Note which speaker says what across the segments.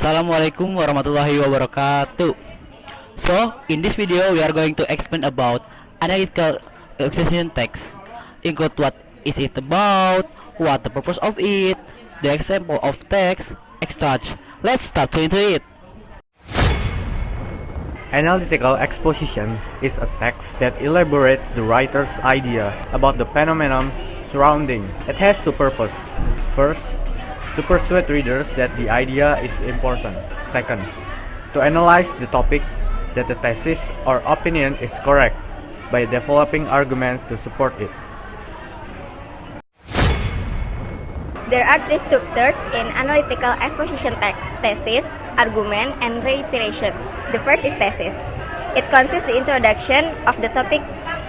Speaker 1: Assalamualaikum warahmatullahi wabarakatuh. So, in this video we are going to explain about analytical exposition text. Include what is it about, what the purpose of it, the example of text, extract Let's start to into it.
Speaker 2: Analytical exposition is a text that elaborates the writer's idea about the phenomenon surrounding. It has two purposes. First, to persuade readers that the idea is important. Second, to analyze the topic that the thesis or opinion is correct by developing arguments to support it.
Speaker 3: There are three structures in analytical exposition text, thesis, argument, and reiteration. The first is thesis. It consists the introduction of the topic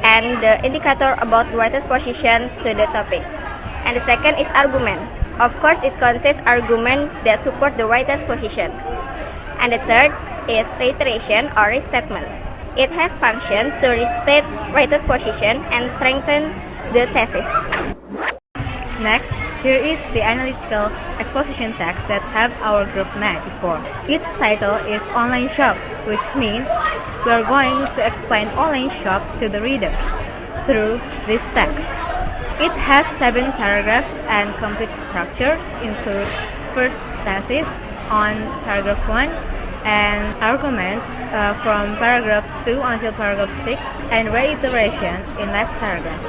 Speaker 3: and the indicator about the writer's position to the topic. And the second is argument. Of course, it consists argument that support the writer's position. And the third is reiteration or restatement. It has function to restate writer's position and strengthen the thesis.
Speaker 4: Next, here is the analytical exposition text that have our group made before. Its title is Online Shop, which means we are going to explain online shop to the readers through this text. It has seven paragraphs and complete structures include first thesis on paragraph 1 and arguments uh, from paragraph 2 until paragraph 6 and reiteration in last paragraph.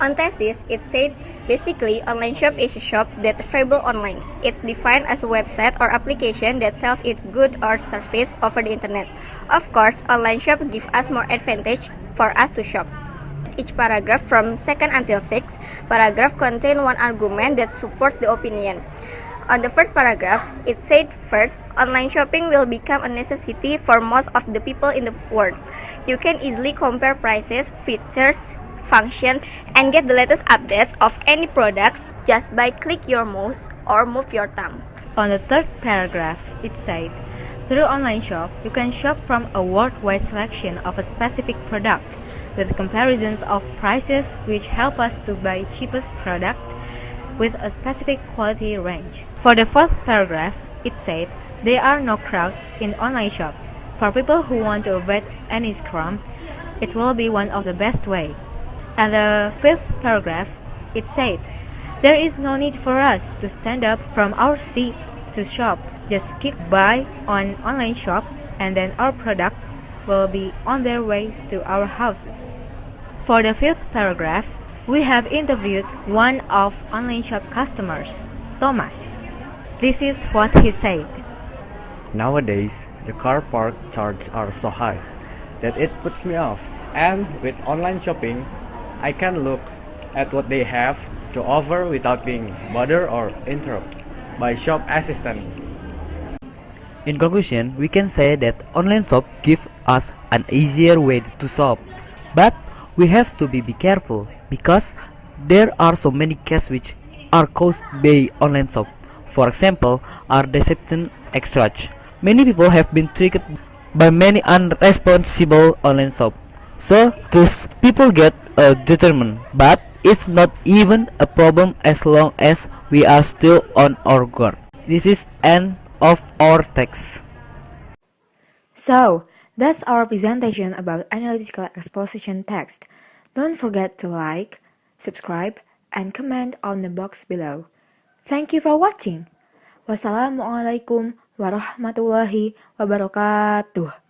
Speaker 3: On thesis, it said basically online shop is a shop that available online. It's defined as a website or application that sells its good or service over the internet. Of course, online shop give us more advantage for us to shop. Each paragraph from second until sixth paragraph contain one argument that supports the opinion. On the first paragraph, it said first, online shopping will become a necessity for most of the people in the world. You can easily compare prices, features, functions, and get the latest updates of any products just by click your mouse or move your thumb.
Speaker 4: On the third paragraph, it said, through online shop, you can shop from a worldwide selection of a specific product with comparisons of prices which help us to buy cheapest product with a specific quality range. For the fourth paragraph, it said, there are no crowds in online shop. For people who want to avoid any scrum, it will be one of the best way. And the fifth paragraph, it said, There is no need for us to stand up from our seat to shop. Just click buy on online shop and then our products will be on their way to our houses. For the fifth paragraph, we have interviewed one of online shop customers, Thomas. This is what he said.
Speaker 2: Nowadays, the car park charges are so high that it puts me off. And with online shopping, I can look at what they have to offer without being bothered or interrupted by shop assistant.
Speaker 1: In conclusion, we can say that online shop give us an easier way to shop. But we have to be, be careful because there are so many cases which are caused by online shop. For example, are deception extract. Many people have been tricked by many unresponsible online shop. So these people get uh, determined, but it's not even a problem as long as we are still on our guard. This is end of our text.
Speaker 4: So, that's our presentation about analytical exposition text. Don't forget to like, subscribe, and comment on the box below. Thank you for watching. Wassalamualaikum warahmatullahi wabarakatuh.